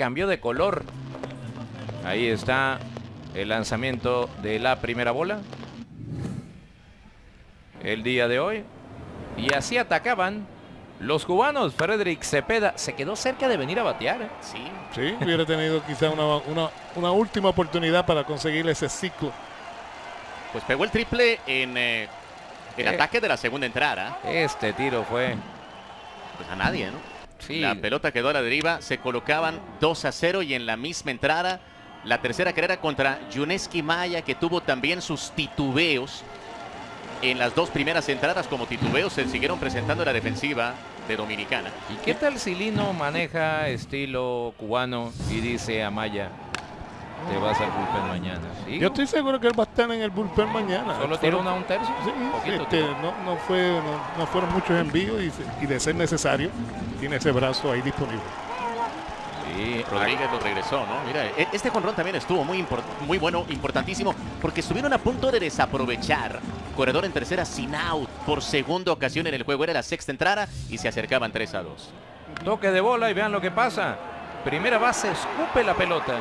cambió de color. Ahí está el lanzamiento de la primera bola. El día de hoy. Y así atacaban los cubanos. Frederick Cepeda se quedó cerca de venir a batear. ¿eh? Sí. Sí, hubiera tenido quizá una, una, una última oportunidad para conseguir ese ciclo. Pues pegó el triple en eh, el Eh. ataque de la segunda entrada. Este tiro fue... Pues a nadie, ¿no? La pelota quedó a la deriva, se colocaban 2 a 0 y en la misma entrada la tercera carrera contra Yuneski Maya que tuvo también sus titubeos. En las dos primeras entradas como titubeos se siguieron presentando en la defensiva de Dominicana. ¿Y qué tal si Lino maneja estilo cubano y dice a Maya, te vas al bullpen mañana? ¿Sí? Yo estoy seguro que él va a estar en el bullpen mañana. ¿Solo tiró una un tercio? Sí, Poquito este, no, no fue, no, no fueron muchos envíos y, y de ser necesario, tiene ese brazo ahí disponible. Sí, Rodríguez lo regresó, ¿no? Mira, e- este jonrón también estuvo muy, muy bueno, importantísimo, porque estuvieron a punto de desaprovechar. Corredor en tercera sin out por segunda ocasión en el juego. Era la sexta entrada y se acercaban 3 a 2. Toque de bola y vean lo que pasa. Primera base, escupe la pelota.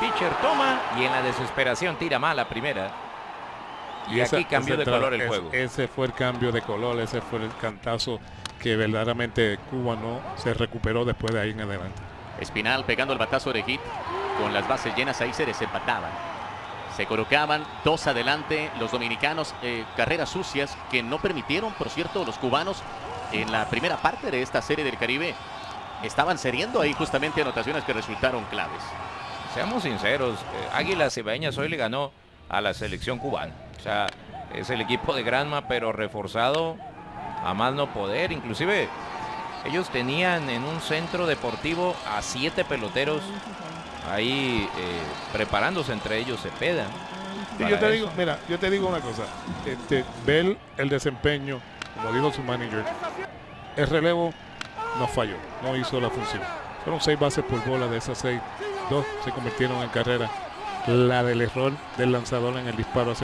Pitcher toma y en la desesperación tira mal la primera. Y, esa- aquí cambió de color el es- juego. Ese fue el cambio de color, ese fue el cantazo que verdaderamente Cuba no se recuperó después de ahí en adelante. Espinal pegando el batazo de hit con las bases llenas ahí se desempataban. Se colocaban dos adelante los dominicanos, eh, carreras sucias que no permitieron, por cierto, los cubanos en la primera parte de esta serie del Caribe. Estaban cediendo ahí justamente anotaciones que resultaron claves. Seamos sinceros, eh, Águilas Cibaeñas hoy le ganó a la selección cubana. O sea, es el equipo de Granma, pero reforzado a más no poder. Inclusive, ellos tenían en un centro deportivo a siete peloteros ahí eh, preparándose entre ellos Cepeda. Sí, yo te eso. digo, mira, yo te digo una cosa, este, ver el desempeño, como dijo su manager, el relevo no falló, no hizo la función. Fueron seis bases por bola de esas seis, dos se convirtieron en carrera. La del error del lanzador en el disparo